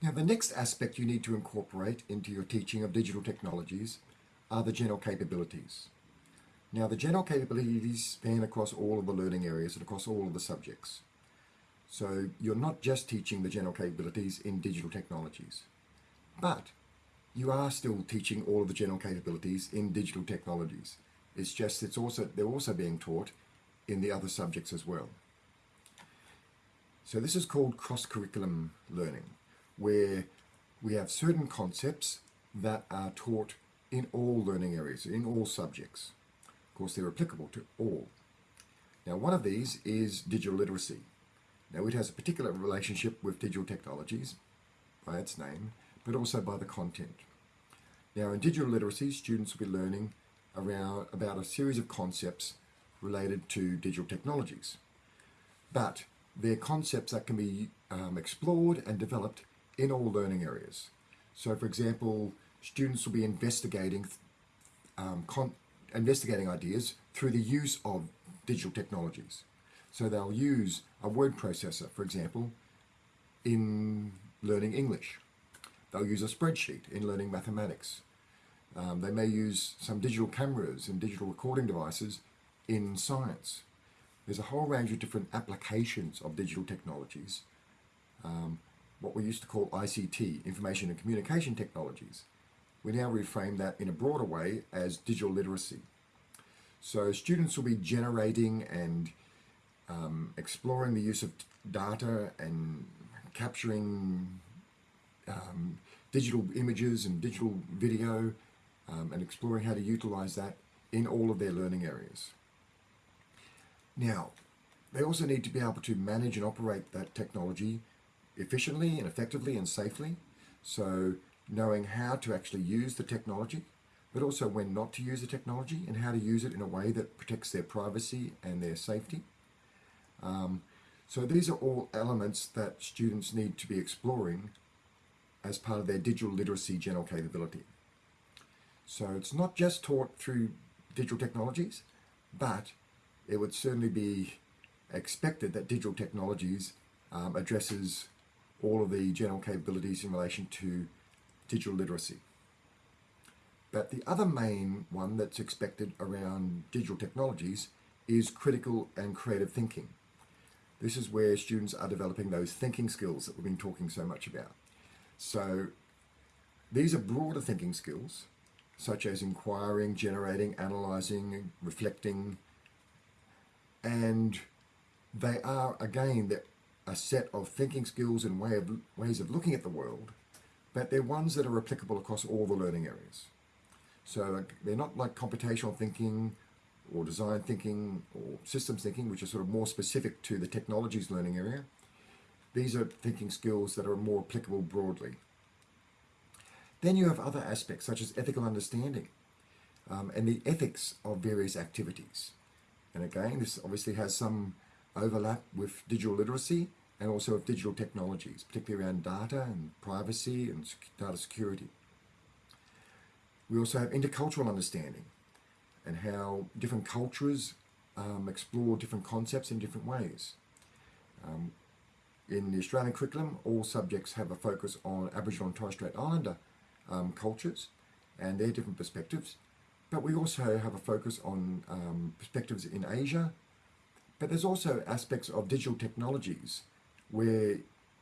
Now the next aspect you need to incorporate into your teaching of digital technologies are the general capabilities. Now the general capabilities span across all of the learning areas and across all of the subjects. So you're not just teaching the general capabilities in digital technologies, but you are still teaching all of the general capabilities in digital technologies. It's just it's also they're also being taught in the other subjects as well. So this is called cross-curriculum learning, where we have certain concepts that are taught in all learning areas, in all subjects. Of course, they're applicable to all. Now, one of these is digital literacy. Now, it has a particular relationship with digital technologies by its name, but also by the content. Now, in digital literacy, students will be learning around about a series of concepts related to digital technologies. But they're concepts that can be um, explored and developed in all learning areas. So, for example, students will be investigating um, investigating ideas through the use of digital technologies. So they'll use a word processor, for example, in learning English. They'll use a spreadsheet in learning mathematics. Um, they may use some digital cameras and digital recording devices in science. There's a whole range of different applications of digital technologies, um, what we used to call ICT, information and communication technologies. We now reframe that in a broader way as digital literacy. So students will be generating and um, exploring the use of data and capturing um, digital images and digital video um, and exploring how to utilize that in all of their learning areas. Now, they also need to be able to manage and operate that technology efficiently and effectively and safely. So knowing how to actually use the technology, but also when not to use the technology and how to use it in a way that protects their privacy and their safety. Um, so these are all elements that students need to be exploring as part of their digital literacy general capability. So it's not just taught through digital technologies, but it would certainly be expected that digital technologies um, addresses all of the general capabilities in relation to digital literacy. But the other main one that's expected around digital technologies is critical and creative thinking. This is where students are developing those thinking skills that we've been talking so much about. So these are broader thinking skills, such as inquiring, generating, analyzing, reflecting, and they are again a set of thinking skills and way of, ways of looking at the world, but they're ones that are applicable across all the learning areas. So they're not like computational thinking or design thinking or systems thinking, which are sort of more specific to the technologies learning area. These are thinking skills that are more applicable broadly. Then you have other aspects such as ethical understanding um, and the ethics of various activities. And again, this obviously has some overlap with digital literacy and also of digital technologies, particularly around data and privacy and data security. We also have intercultural understanding and how different cultures um, explore different concepts in different ways. Um, in the Australian curriculum, all subjects have a focus on Aboriginal and Torres Strait Islander um, cultures and their different perspectives. But we also have a focus on um, perspectives in Asia. But there's also aspects of digital technologies where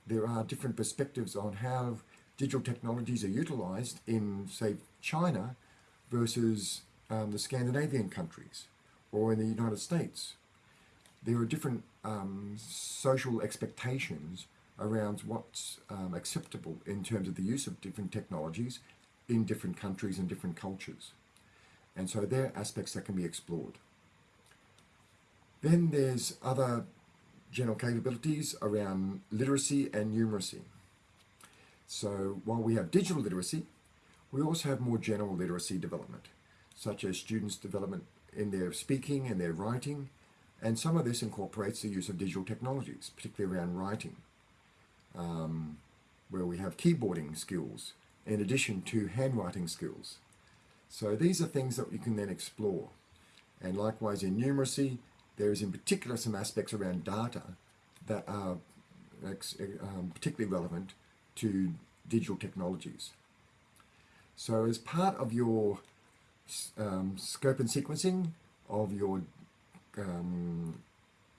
there are different perspectives on how digital technologies are utilized in, say, China versus um, the Scandinavian countries or in the United States. There are different um, social expectations around what's um, acceptable in terms of the use of different technologies in different countries and different cultures. And so there are aspects that can be explored. Then there's other general capabilities around literacy and numeracy. So while we have digital literacy, we also have more general literacy development, such as students' development in their speaking and their writing, and some of this incorporates the use of digital technologies, particularly around writing, um, where we have keyboarding skills in addition to handwriting skills. So these are things that you can then explore. And likewise in numeracy, there is in particular some aspects around data that are um, particularly relevant to digital technologies. So as part of your um, scope and sequencing of your um,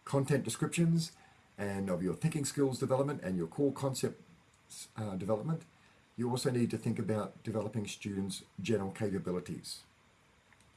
content descriptions and of your thinking skills development and your core concept uh, development, you also need to think about developing students' general capabilities.